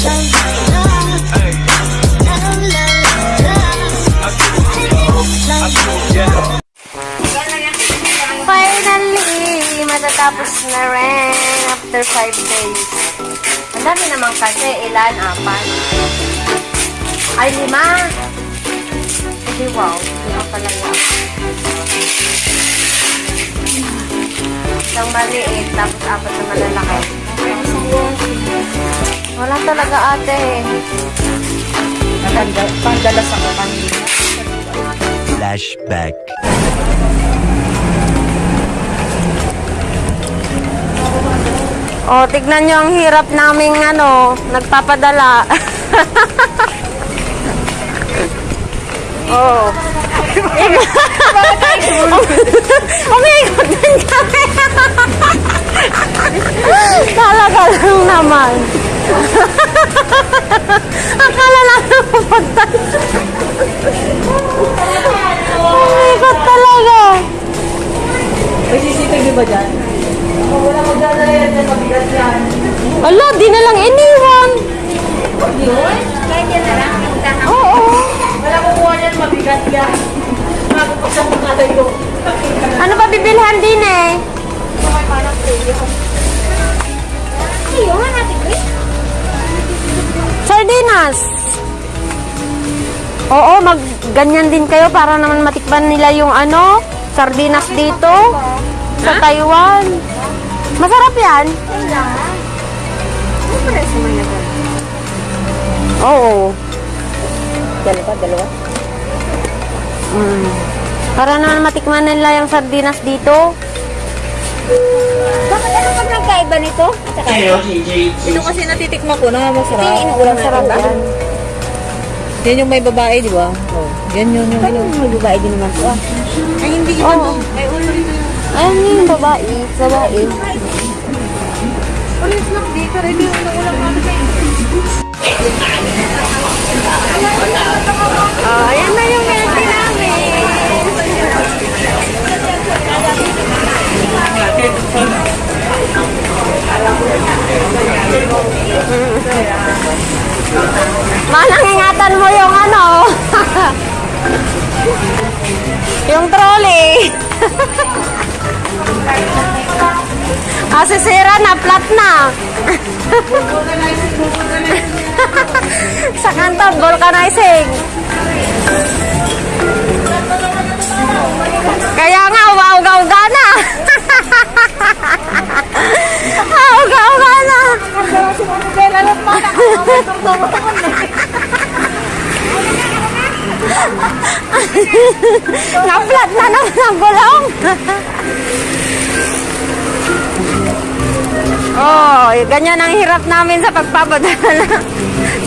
Finally, matatapos na rin after 5 days. Ang dami naman kasi, ilan? Apat. Ay, lima. Hindi, wow. Lima pala yan. Isang maliit, tapos apat na malalaki. Wala talaga ate. Pangdalas ako kanina. Flashback. Oh, tignan nyo ang hirap naming ano, nagpapadala. oh. Umiikot din kami. Talaga lang naman. Akala lang pupunta. Umiikot talaga. May CCTV ba dyan? Oh, wala magdadala yan dyan, mabigat yan. Ala, di na lang iniwan. Yun? Oo. Wala kukuha yan, mabigat yan. Bago pa sa mga layo. Ano ba bibilhan din eh? Sardinas. Oo, mag ganyan din kayo para naman matikman nila yung ano, sardinas dito sa Taiwan. Masarap yan. Oo. Dalawa, dalawa. Mm. Para naman matikman nila yung sardinas dito. Bakit ano pag nagkaiba nito? At saka Ito kasi natitikman ko na masarap. inuulam na Sarap ba? yan. Yan yung may babae, di ba? Oh. Yan yun yung... Ano may babae din naman to ah? Ay, hindi yun. Oo. Ay, ulo rin yun. Ayun yung babae. Babae. Ulit lang dito. Rin yung ulam namin kayo. Oh, ayan na yung yung trolley. ah, sisira na, flat na. Sa kanto, vulcanizing. Kaya nga, uga-uga na. Uga-uga na. Na-flat na naman ang gulong. Oh, ganyan ang hirap namin sa pagpapadala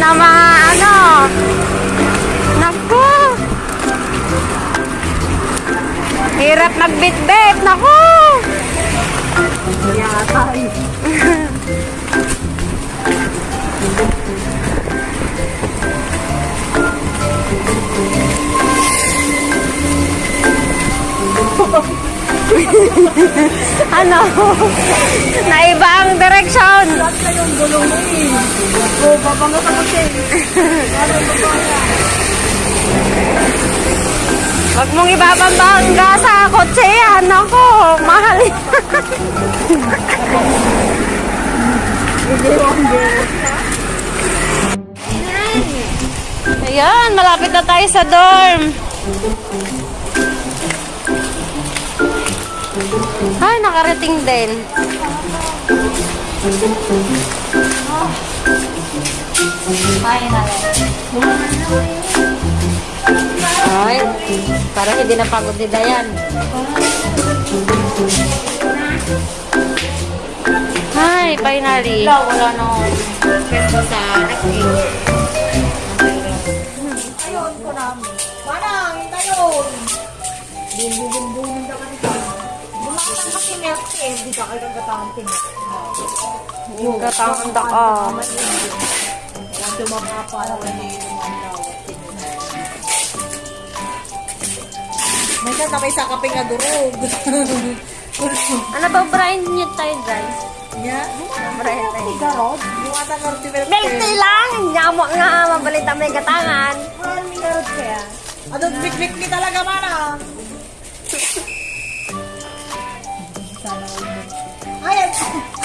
na mga ano. Naku. Hirap magbitbit. Naku. ano? Naiba ang direksyon. Oh, babanga ka mo siya. Huwag mong ibababangga sa kotse yan. Ako, mahal yan. Ayan, malapit na tayo sa dorm. Ay, nakarating din. Ay, parang hindi na pagod si Dayan. Hi, finally. Wala, wala na. Pwesto sa acting. Ayun ko namin. Manang, tayon. Bumbu-bumbu daw milk tea. Hindi ka kayo katantin. Yung katanda ka. Ang tumapapa na wala yung. May sa tapay sa kaping na durog. Ano ba, Brian niyo tayo, guys? niya. Siyempre. Garod. Yung ata garod si Milk Milk tea lang! Nga mo nga mabalita may ni garod kaya. Ano, big-big ni talaga mana. Ayan,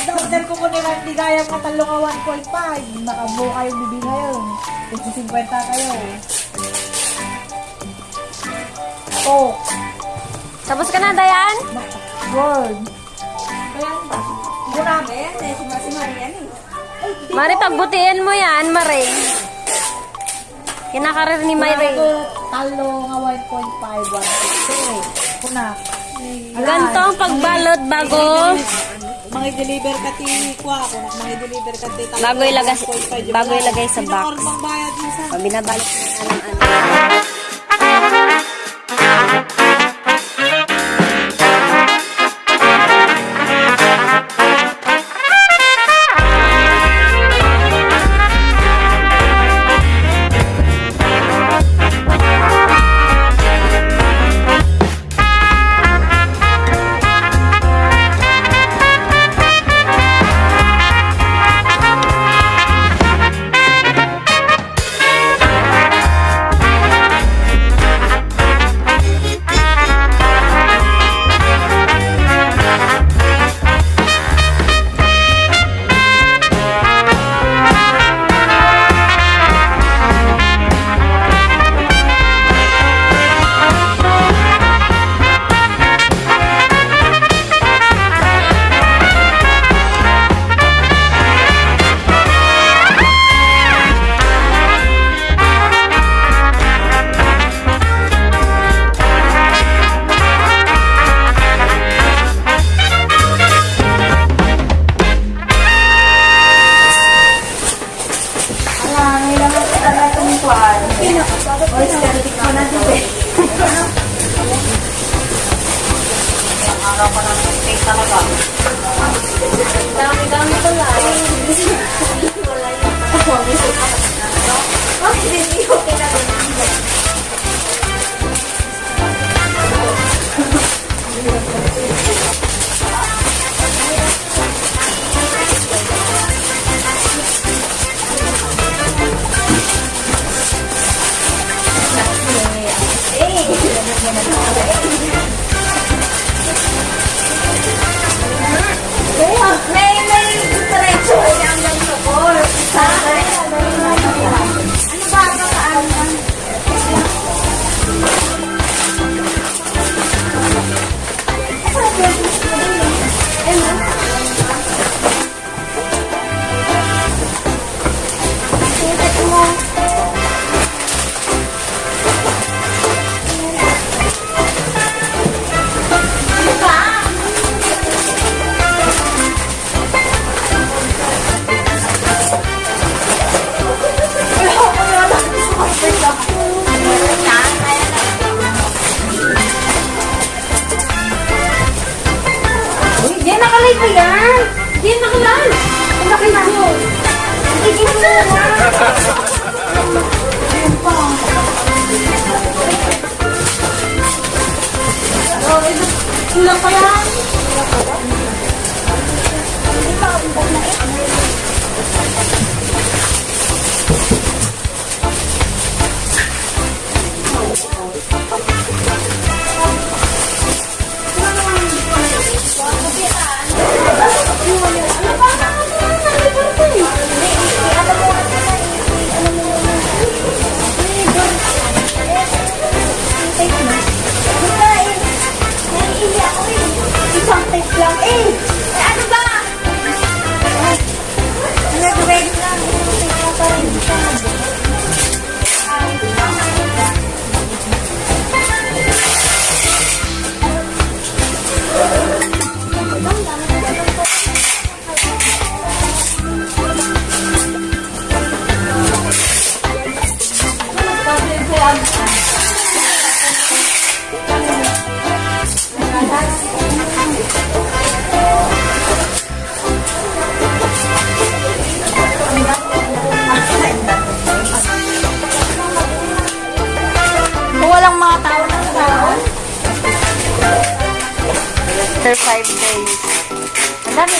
na-order ko ko nila hindi gaya mga talong nga 1.5. Nakabuka yung bibig ngayon. 50 kayo. Oh, Tapos ka na, Dayan? word. Grabe yan eh. Si Masi Marian eh. Mari, pagbutihin mo yan, Mari. Kinakarir ni Mari. Ako, talo nga 1.5, 1.6. Kuna. Ganito ang pagbalot bago Mga deliver ka ti kuha ako na. Mga deliver ka ti Bago ilagay- 1.5, bago ilagay sa box. Pag binabalot mo yan ng ano.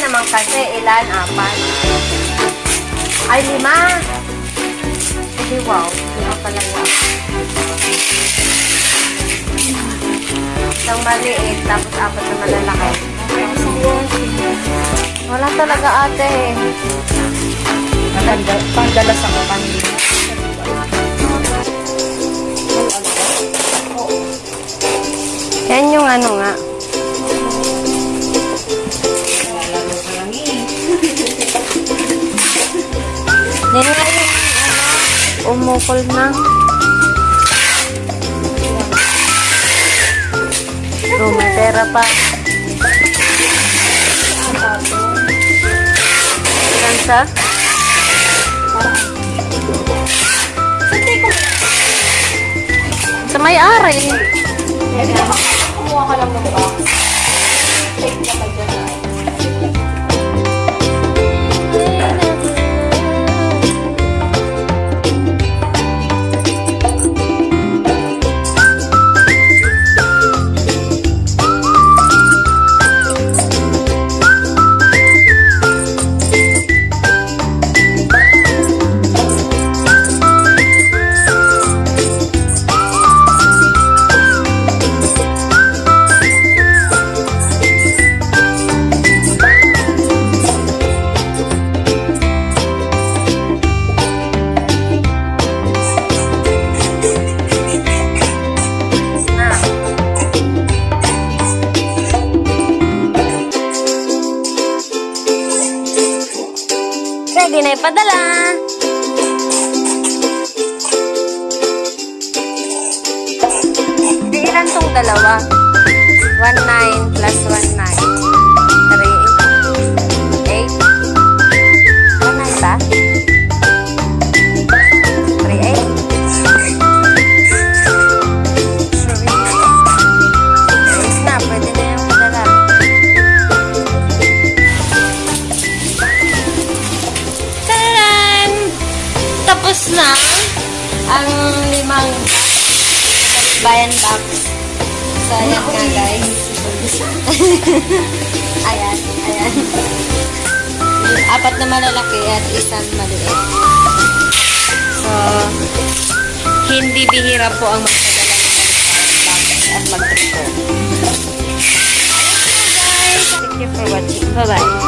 Naman kasi, ilan? Apat. Ay, lima. Hindi, wow. Lima pala yan. Isang maliit, tapos apat na malalaki. Wala talaga ate. Pangdalas ako kanina. Yan yung ano nga. Umukol na. Oh, may pera pa. Ilan siya? Sa may-ari. Kumuha ka lang ng box. Take na ilan tong dalawa? 1-9 plus 1-9. 3-8. 1-9 ba? 3-8. Ayos na, pwede na yung padala. Taran! Tapos na ang limang bayan box. So, ayan nga guys. ayan, ayan. Yung apat na malalaki at isang maliit. So, hindi bihira po ang magpadala ng box at mag-trip po. Thank you for watching. Bye-bye.